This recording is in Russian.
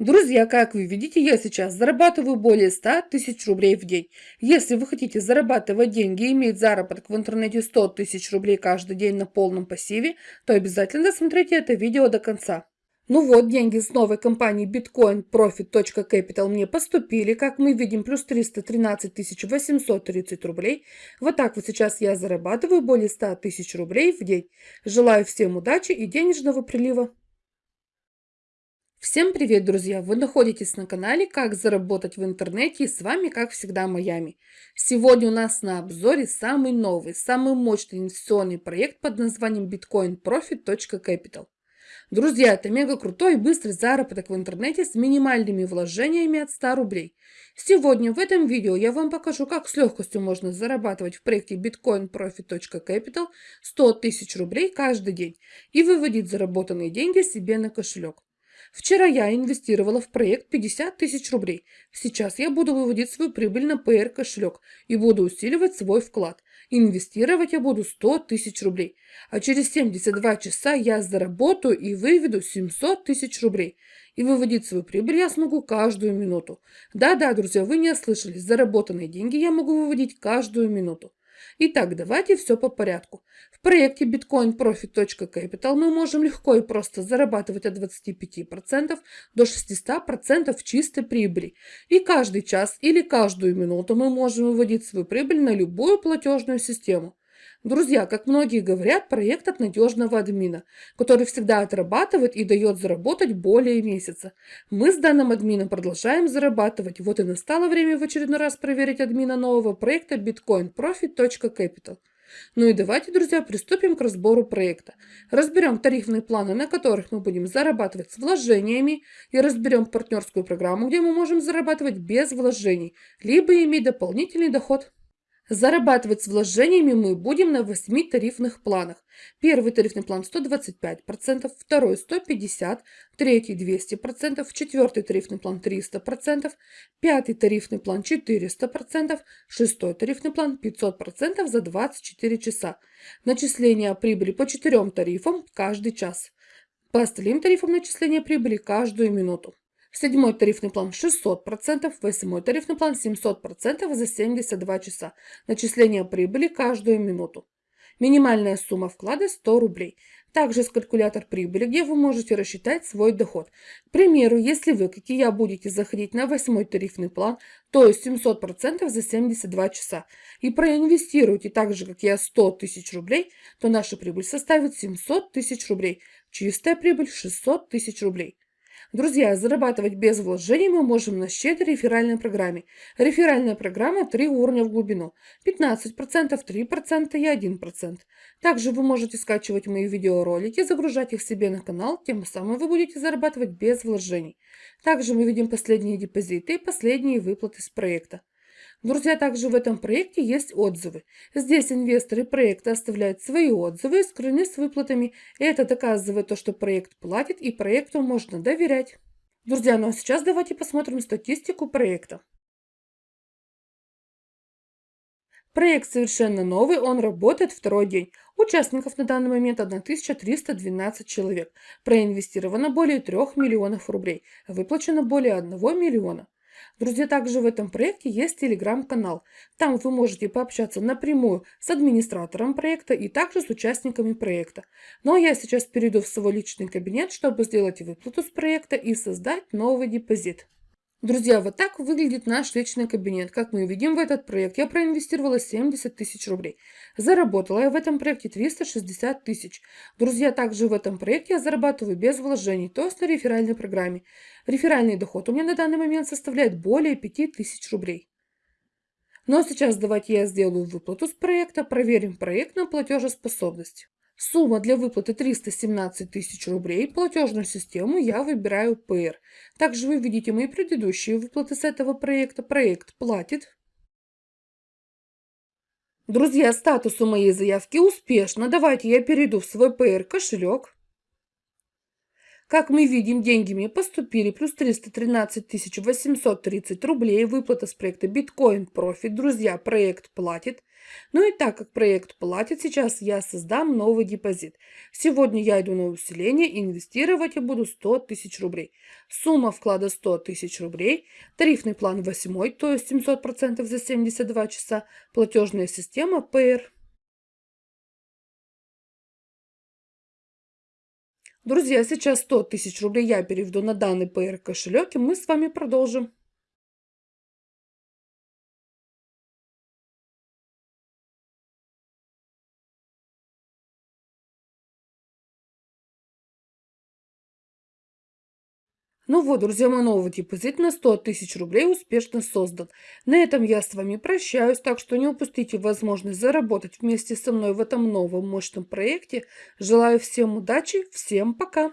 Друзья, как вы видите, я сейчас зарабатываю более 100 тысяч рублей в день. Если вы хотите зарабатывать деньги и иметь заработок в интернете 100 тысяч рублей каждый день на полном пассиве, то обязательно досмотрите это видео до конца. Ну вот, деньги с новой компании Bitcoin Profit.capital мне поступили. Как мы видим, плюс 313 830 рублей. Вот так вот сейчас я зарабатываю более 100 тысяч рублей в день. Желаю всем удачи и денежного прилива. Всем привет, друзья! Вы находитесь на канале «Как заработать в интернете» и с вами, как всегда, Майами. Сегодня у нас на обзоре самый новый, самый мощный инвестиционный проект под названием Bitcoin Profit.capital. Друзья, это мега крутой и быстрый заработок в интернете с минимальными вложениями от 100 рублей. Сегодня в этом видео я вам покажу, как с легкостью можно зарабатывать в проекте Bitcoin Profit.capital 100 тысяч рублей каждый день и выводить заработанные деньги себе на кошелек. Вчера я инвестировала в проект 50 тысяч рублей. Сейчас я буду выводить свою прибыль на PR кошелек и буду усиливать свой вклад. Инвестировать я буду 100 тысяч рублей. А через 72 часа я заработаю и выведу 700 тысяч рублей. И выводить свою прибыль я смогу каждую минуту. Да-да, друзья, вы не ослышались. Заработанные деньги я могу выводить каждую минуту. Итак, давайте все по порядку. Проекте Bitcoin Profit.capital мы можем легко и просто зарабатывать от 25% до 600% чистой прибыли. И каждый час или каждую минуту мы можем выводить свою прибыль на любую платежную систему. Друзья, как многие говорят, проект от надежного админа, который всегда отрабатывает и дает заработать более месяца. Мы с данным админом продолжаем зарабатывать. Вот и настало время в очередной раз проверить админа нового проекта bitcoinprofit.capital. Ну и давайте, друзья, приступим к разбору проекта. Разберем тарифные планы, на которых мы будем зарабатывать с вложениями, и разберем партнерскую программу, где мы можем зарабатывать без вложений, либо иметь дополнительный доход. Зарабатывать с вложениями мы будем на 8 тарифных планах. Первый тарифный план 125%, второй 150%, третий 200%, четвертый тарифный план 300%, пятый тарифный план 400%, шестой тарифный план 500% за 24 часа. Начисление прибыли по четырем тарифам каждый час. По остальным тарифам начисления прибыли каждую минуту. Седьмой тарифный план 600%, восьмой тарифный план 700% за 72 часа. Начисление прибыли каждую минуту. Минимальная сумма вклада 100 рублей. Также есть калькулятор прибыли, где вы можете рассчитать свой доход. К примеру, если вы, как и я, будете заходить на восьмой тарифный план, то есть 700% за 72 часа, и проинвестируете так же, как я, 100 тысяч рублей, то наша прибыль составит 700 тысяч рублей. Чистая прибыль 600 тысяч рублей. Друзья, зарабатывать без вложений мы можем на щедрой реферальной программе. Реферальная программа 3 уровня в глубину. 15%, 3% и 1%. Также вы можете скачивать мои видеоролики, загружать их себе на канал, тем самым вы будете зарабатывать без вложений. Также мы видим последние депозиты и последние выплаты с проекта. Друзья, также в этом проекте есть отзывы. Здесь инвесторы проекта оставляют свои отзывы и скрыны с выплатами. Это доказывает то, что проект платит и проекту можно доверять. Друзья, ну а сейчас давайте посмотрим статистику проекта. Проект совершенно новый, он работает второй день. Участников на данный момент 1312 человек. Проинвестировано более 3 миллионов рублей. Выплачено более 1 миллиона. Друзья, также в этом проекте есть телеграм-канал. Там вы можете пообщаться напрямую с администратором проекта и также с участниками проекта. Ну а я сейчас перейду в свой личный кабинет, чтобы сделать выплату с проекта и создать новый депозит. Друзья, вот так выглядит наш личный кабинет. Как мы видим в этот проект, я проинвестировала 70 тысяч рублей. Заработала я в этом проекте 360 тысяч. Друзья, также в этом проекте я зарабатываю без вложений, то есть на реферальной программе. Реферальный доход у меня на данный момент составляет более 5 тысяч рублей. Ну а сейчас давайте я сделаю выплату с проекта, проверим проект на платежеспособность. Сумма для выплаты 317 тысяч рублей. Платежную систему я выбираю PR. Также вы видите мои предыдущие выплаты с этого проекта. Проект платит. Друзья, статус у моей заявки успешно. Давайте я перейду в свой PR кошелек. Как мы видим, деньги мне поступили, плюс 313 830 рублей, выплата с проекта Bitcoin Profit. Друзья, проект платит. Ну и так как проект платит, сейчас я создам новый депозит. Сегодня я иду на усиление, инвестировать я буду 100 тысяч рублей. Сумма вклада 100 тысяч рублей, тарифный план 8, то есть 700% за 72 часа, платежная система PR. Друзья, сейчас 100 тысяч рублей я переведу на данный PR кошелек, и мы с вами продолжим. Ну вот, друзья, мой новый депозит на 100 тысяч рублей успешно создан. На этом я с вами прощаюсь, так что не упустите возможность заработать вместе со мной в этом новом мощном проекте. Желаю всем удачи, всем пока!